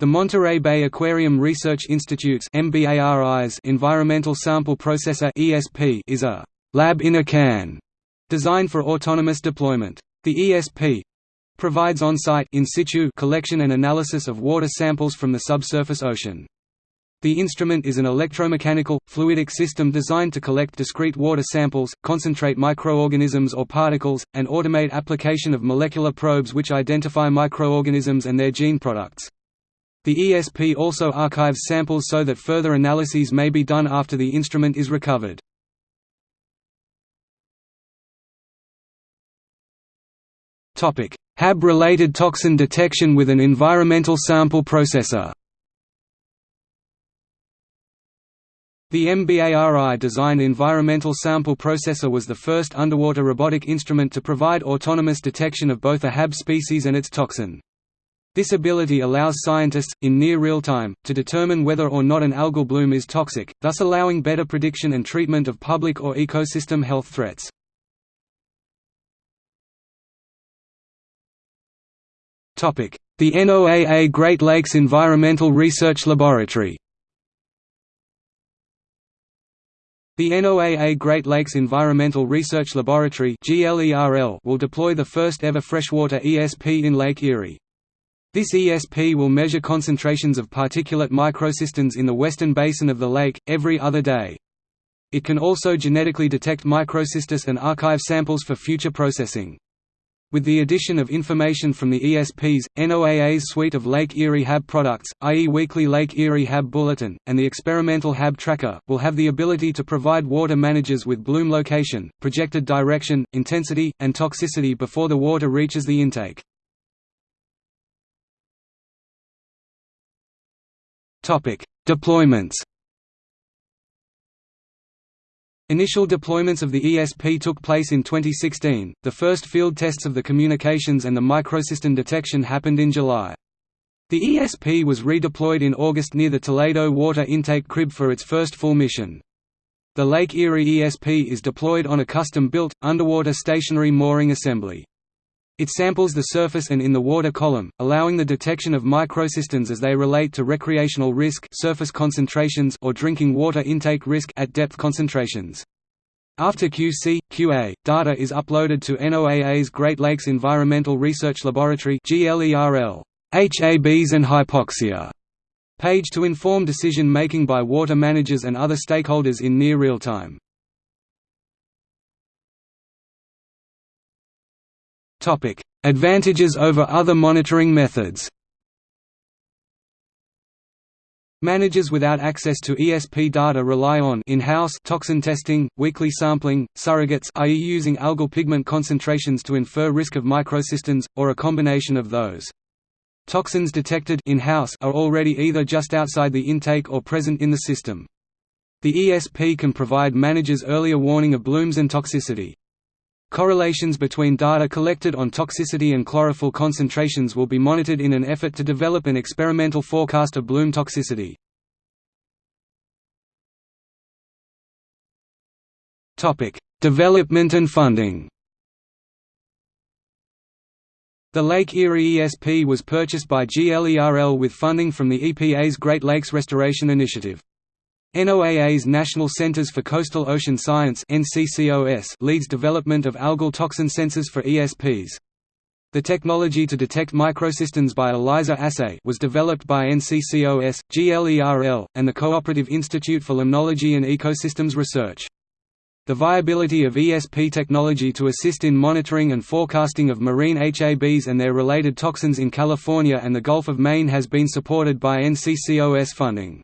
The Monterey Bay Aquarium Research Institute's Environmental Sample Processor is a «lab in a can» designed for autonomous deployment. The ESP provides on-site in situ collection and analysis of water samples from the subsurface ocean. The instrument is an electromechanical, fluidic system designed to collect discrete water samples, concentrate microorganisms or particles, and automate application of molecular probes which identify microorganisms and their gene products. The ESP also archives samples so that further analyses may be done after the instrument is recovered. HAB-related toxin detection with an environmental sample processor The MBARI-designed Environmental Sample Processor was the first underwater robotic instrument to provide autonomous detection of both a HAB species and its toxin. This ability allows scientists, in near real time, to determine whether or not an algal bloom is toxic, thus allowing better prediction and treatment of public or ecosystem health threats. The NOAA Great Lakes Environmental Research Laboratory The NOAA Great Lakes Environmental Research Laboratory will deploy the first ever freshwater ESP in Lake Erie. This ESP will measure concentrations of particulate microcystins in the western basin of the lake, every other day. It can also genetically detect microcystis and archive samples for future processing. With the addition of information from the ESP's, NOAA's suite of Lake Erie HAB products, i.e. weekly Lake Erie HAB Bulletin, and the experimental HAB Tracker, will have the ability to provide water managers with bloom location, projected direction, intensity, and toxicity before the water reaches the intake. Deployments Initial deployments of the ESP took place in 2016, the first field tests of the communications and the microcystin detection happened in July. The ESP was redeployed in August near the Toledo water intake crib for its first full mission. The Lake Erie ESP is deployed on a custom-built, underwater stationary mooring assembly. It samples the surface and in the water column, allowing the detection of microcystins as they relate to recreational risk surface concentrations or drinking water intake risk at depth concentrations. After QC, QA, data is uploaded to NOAA's Great Lakes Environmental Research Laboratory HABs and hypoxia page to inform decision-making by water managers and other stakeholders in near real time. Advantages over other monitoring methods Managers without access to ESP data rely on in-house toxin testing, weekly sampling, surrogates i.e. using algal pigment concentrations to infer risk of microcystins, or a combination of those. Toxins detected in-house are already either just outside the intake or present in the system. The ESP can provide managers earlier warning of blooms and toxicity. Correlations between data collected on toxicity and chlorophyll concentrations will be monitored in an effort to develop an experimental forecast of bloom toxicity. Development and funding The Lake Erie ESP was purchased by GLERL with funding from the EPA's Great Lakes Restoration Initiative. NOAA's National Centers for Coastal Ocean Science leads development of algal toxin sensors for ESPs. The technology to detect microcystins by ELISA assay was developed by NCCOS, GLERL, and the Cooperative Institute for Limnology and Ecosystems Research. The viability of ESP technology to assist in monitoring and forecasting of marine HABs and their related toxins in California and the Gulf of Maine has been supported by NCCOS funding.